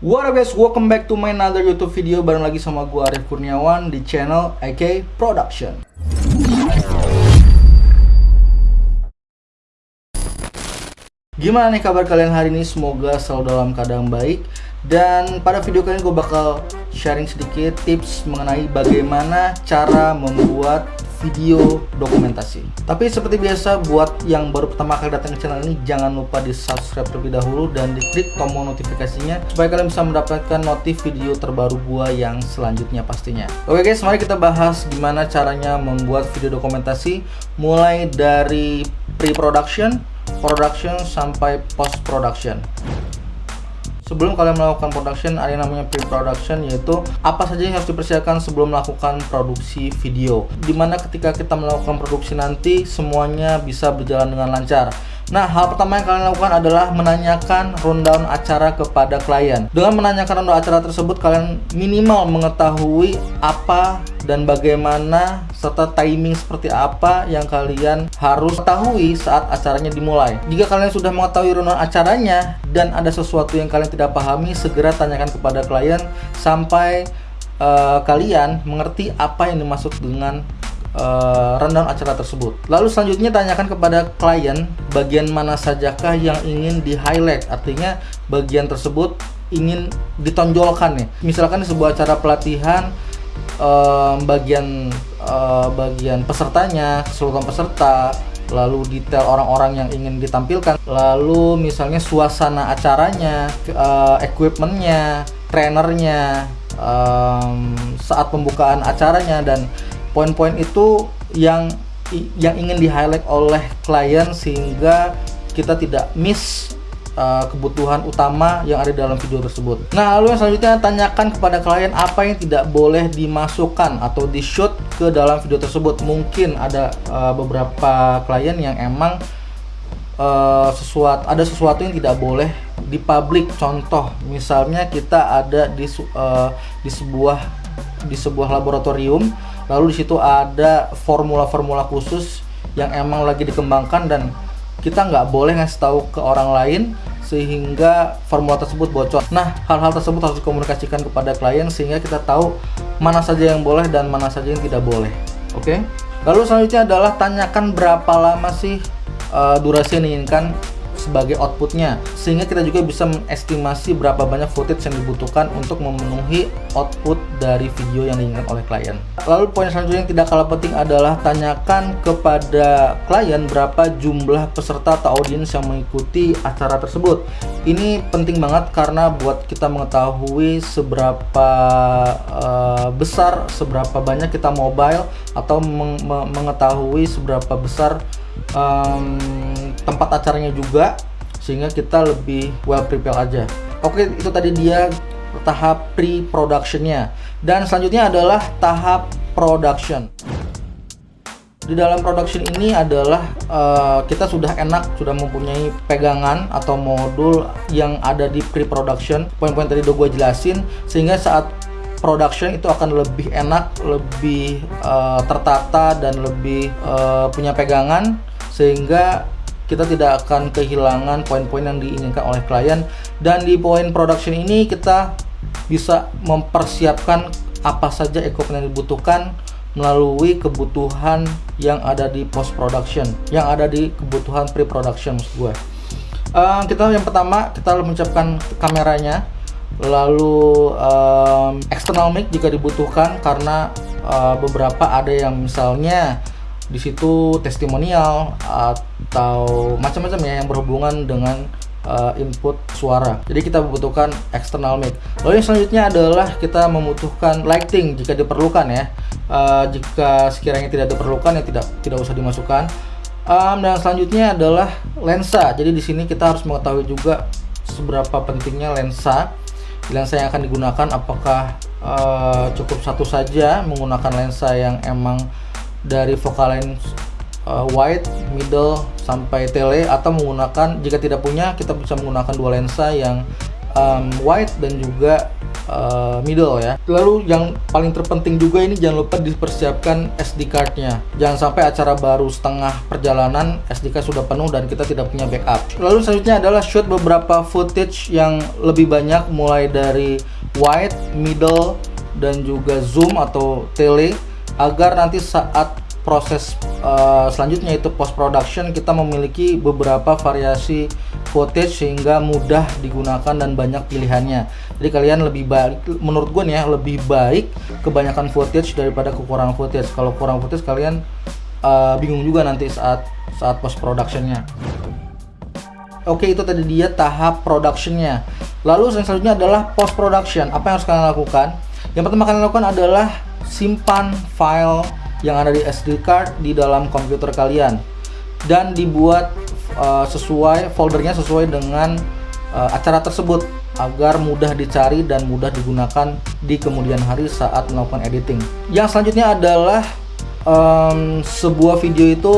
What up guys, welcome back to my another YouTube video bareng lagi sama gua Arif Kurniawan di channel AK Production. Gimana nih kabar kalian hari ini? Semoga selalu dalam keadaan baik Dan pada video kali ini gue bakal sharing sedikit tips mengenai bagaimana cara membuat video dokumentasi. Tapi seperti biasa buat yang baru pertama kali datang ke channel ini Jangan lupa di subscribe terlebih dahulu dan diklik tombol notifikasinya Supaya kalian bisa mendapatkan notif video terbaru gua yang selanjutnya pastinya. Oke guys, mari kita bahas gimana caranya membuat video dokumentasi Mulai dari pre-production production sampai post production sebelum kalian melakukan production ada yang namanya pre-production yaitu apa saja yang harus dipersiapkan sebelum melakukan produksi video. Di mana ketika kita melakukan produksi nanti semuanya bisa berjalan dengan lancar Nah, hal pertama yang kalian lakukan adalah menanyakan rundown acara kepada klien. Dengan menanyakan rundown acara tersebut, kalian minimal mengetahui apa dan bagaimana serta timing seperti apa yang kalian harus ketahui saat acaranya dimulai. Jika kalian sudah mengetahui rundown acaranya dan ada sesuatu yang kalian tidak pahami, segera tanyakan kepada klien sampai uh, kalian mengerti apa yang dimaksud dengan uh, rundown acara tersebut. Lalu selanjutnya tanyakan kepada klien bagian mana sajakah yang ingin di highlight. Artinya bagian tersebut ingin ditonjolkan nih. Misalkan sebuah acara pelatihan uh, bagian uh, bagian pesertanya, keseluruhan peserta, lalu detail orang-orang yang ingin ditampilkan, lalu misalnya suasana acaranya, uh, equipmentnya, trainernya, saat pembukaan acaranya dan poin-poin itu yang yang ingin di highlight oleh klien sehingga kita tidak miss uh, kebutuhan utama yang ada dalam video tersebut. Nah, lalu yang selanjutnya tanyakan kepada klien apa yang tidak boleh dimasukkan atau di shoot ke dalam video tersebut. Mungkin ada uh, beberapa klien yang emang uh, sesuatu ada sesuatu yang tidak boleh dipublik. Contoh, misalnya kita ada di uh, di sebuah di sebuah laboratorium lalu di situ ada formula-formula khusus yang emang lagi dikembangkan dan kita nggak boleh ngasih tahu ke orang lain sehingga formula tersebut bocor. Nah, hal-hal tersebut harus dikomunikasikan kepada klien sehingga kita tahu mana saja yang boleh dan mana saja yang tidak boleh. Oke. Okay? Lalu selanjutnya adalah tanyakan berapa lama sih uh, durasi yang diinginkan sebagai outputnya. Sehingga kita juga bisa mengestimasi berapa banyak footage yang dibutuhkan untuk memenuhi output dari video yang diinginkan oleh klien. Lalu poin selanjutnya yang tidak kalah penting adalah tanyakan kepada klien berapa jumlah peserta atau audiens yang mengikuti acara tersebut. Ini penting banget karena buat kita mengetahui seberapa uh, besar seberapa banyak kita mobile atau meng mengetahui seberapa besar um, tempat acaranya juga sehingga kita lebih well prepare aja. Oke itu tadi dia tahap pre-productionnya. Dan selanjutnya adalah tahap production. Di dalam production ini adalah uh, kita sudah enak sudah mempunyai pegangan atau modul yang ada di pre-production. Poin-poin tadi udah gue jelasin sehingga saat production itu akan lebih enak lebih uh, tertata dan lebih uh, punya pegangan sehingga kita tidak akan kehilangan poin-poin yang diinginkan oleh klien. Dan di poin production ini kita bisa mempersiapkan apa saja equipment yang dibutuhkan melalui kebutuhan yang ada di post production yang ada di kebutuhan pre production maksud gue. Uh, kita yang pertama kita harus menyiapkan kameranya. Lalu um, external mic jika dibutuhkan karena uh, beberapa ada yang misalnya di situ testimonial atau macam-macam ya yang berhubungan dengan uh, input suara. Jadi kita membutuhkan external mic. Lalu yang selanjutnya adalah kita membutuhkan lighting jika diperlukan ya. Uh, jika sekiranya tidak diperlukan ya tidak tidak usah dimasukkan. Um, dan selanjutnya adalah lensa. Jadi di sini kita harus mengetahui juga seberapa pentingnya lensa. Lensa yang akan digunakan apakah uh, cukup satu saja menggunakan lensa yang emang dari focal length uh, wide, middle sampai tele atau menggunakan jika tidak punya kita bisa menggunakan dua lensa yang um, wide dan juga uh, middle ya. Lalu yang paling terpenting juga ini jangan lupa dipersiapkan SD cardnya. Jangan sampai acara baru setengah perjalanan SD card sudah penuh dan kita tidak punya backup. Lalu selanjutnya adalah shoot beberapa footage yang lebih banyak mulai dari wide, middle, dan juga zoom atau tele agar nanti saat proses uh, selanjutnya itu post production kita memiliki beberapa variasi footage sehingga mudah digunakan dan banyak pilihannya. Jadi kalian lebih baik menurut gue nih ya lebih baik kebanyakan footage daripada kekurangan footage. Kalau kurang footage kalian uh, bingung juga nanti saat saat post productionnya oke itu tadi dia tahap productionnya. Lalu selanjutnya adalah post production apa yang harus kalian lakukan yang pertama kalian lakukan adalah simpan file yang ada di SD card di dalam komputer kalian dan dibuat uh, sesuai foldernya sesuai dengan uh, acara tersebut agar mudah dicari dan mudah digunakan di kemudian hari saat melakukan editing. Yang selanjutnya adalah um, sebuah video itu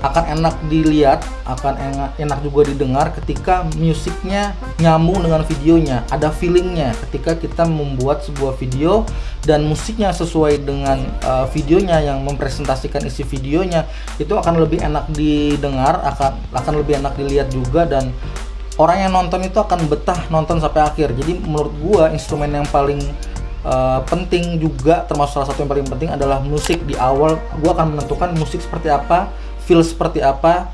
akan enak dilihat, akan enak, enak juga didengar ketika musiknya nyambung dengan videonya, ada feelingnya ketika kita membuat sebuah video dan musiknya sesuai dengan uh, videonya yang mempresentasikan isi videonya itu akan lebih enak didengar, akan akan lebih enak dilihat juga dan orang yang nonton itu akan betah nonton sampai akhir. Jadi menurut gua instrumen yang paling uh, penting juga termasuk salah satu yang paling penting adalah musik di awal gua akan menentukan musik seperti apa feel seperti apa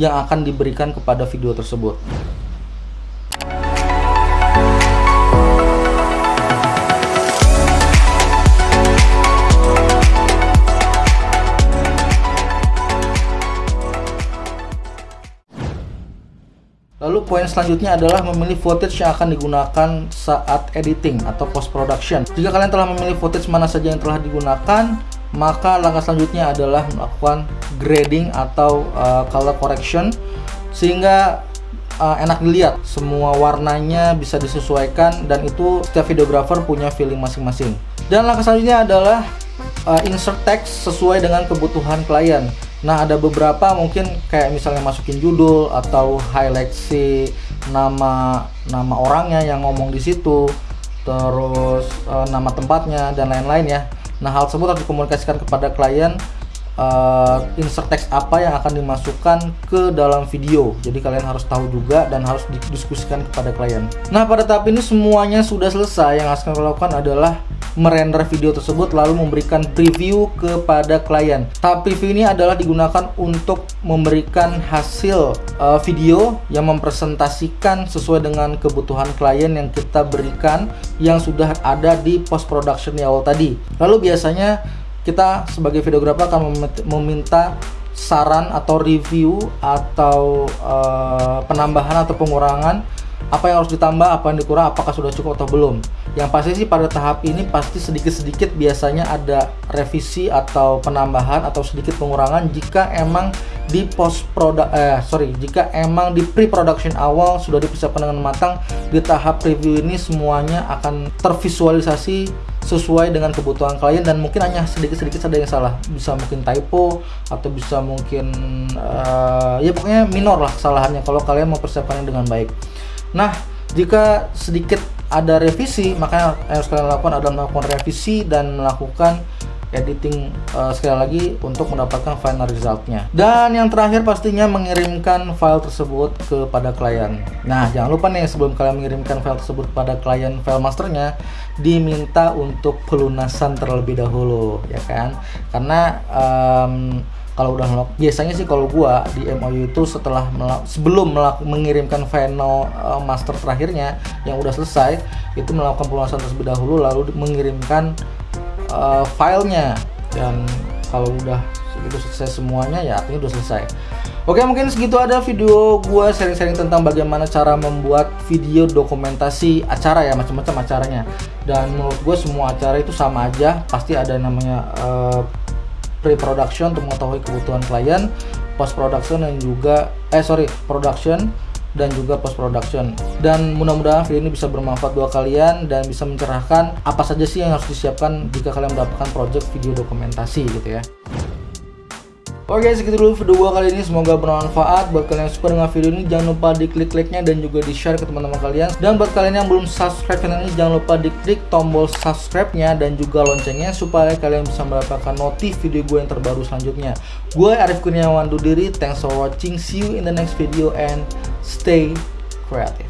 yang akan diberikan kepada video tersebut. Lalu poin selanjutnya adalah memilih footage yang akan digunakan saat editing atau post production. Jika kalian telah memilih footage mana saja yang telah digunakan, maka langkah selanjutnya adalah melakukan grading atau uh, color correction sehingga uh, enak dilihat. Semua warnanya bisa disesuaikan dan itu setiap videographer punya feeling masing-masing. Dan langkah selanjutnya adalah uh, insert text sesuai dengan kebutuhan klien. Nah ada beberapa mungkin kayak misalnya masukin judul atau highlight si nama nama orangnya yang ngomong di situ terus uh, nama tempatnya dan lain-lain ya Nah, hal tersebut harus dikomunikasikan kepada klien uh, insert text apa yang akan dimasukkan ke dalam video. Jadi kalian harus tahu juga dan harus didiskusikan kepada klien. Nah, pada tahap ini semuanya sudah selesai. Yang harus kalian lakukan adalah merender video tersebut lalu memberikan preview kepada klien. Tahap preview ini adalah digunakan untuk memberikan hasil uh, video yang mempresentasikan sesuai dengan kebutuhan klien yang kita berikan yang sudah ada di post production di awal tadi. Lalu biasanya kita sebagai videografer akan meminta saran atau review atau uh, penambahan atau pengurangan apa yang harus ditambah, apa yang dikurang, apakah sudah cukup atau belum. Yang pasti sih pada tahap ini pasti sedikit-sedikit biasanya ada revisi atau penambahan atau sedikit pengurangan jika emang di post product eh sorry jika emang di pre-production awal sudah dipersiapkan dengan matang di tahap review ini semuanya akan tervisualisasi sesuai dengan kebutuhan klien dan mungkin hanya sedikit-sedikit ada yang salah bisa mungkin typo atau bisa mungkin uh, ya pokoknya minor lah kesalahannya kalau kalian mempersiapkannya dengan baik Nah, jika sedikit ada revisi, maka yang harus kalian lakukan adalah melakukan revisi dan melakukan editing uh, sekali lagi untuk mendapatkan final resultnya. Dan yang terakhir pastinya mengirimkan file tersebut kepada klien. Nah, jangan lupa nih sebelum kalian mengirimkan file tersebut kepada klien file masternya, diminta untuk pelunasan terlebih dahulu, ya kan? Karena um, kalau udah melak biasanya sih kalau gua di MOU itu setelah sebelum mengirimkan final uh, master terakhirnya yang udah selesai itu melakukan pelunasan terlebih dahulu lalu mengirimkan uh, filenya. Dan kalau udah segitu selesai semuanya ya artinya udah selesai. Oke mungkin segitu ada video gua sharing-sharing tentang bagaimana cara membuat video dokumentasi acara ya macam-macam acaranya. Dan menurut gue semua acara itu sama aja pasti ada namanya uh, pre-production untuk mengetahui kebutuhan klien, post production dan juga eh sorry production dan juga post production dan mudah-mudahan video ini bisa bermanfaat buat kalian dan bisa mencerahkan apa saja sih yang harus disiapkan jika kalian mendapatkan project video dokumentasi gitu ya Oke segitu dulu video gua kali ini. Semoga bermanfaat. Buat kalian yang suka dengan video ini jangan lupa diklik like-nya dan juga di share ke teman-teman kalian. Dan buat kalian yang belum subscribe channel ini jangan lupa diklik tombol subscribe-nya dan juga loncengnya supaya kalian bisa mendapatkan notif video gue yang terbaru selanjutnya. Gue Arif Kurniawan diri. Thanks for watching. See you in the next video and stay creative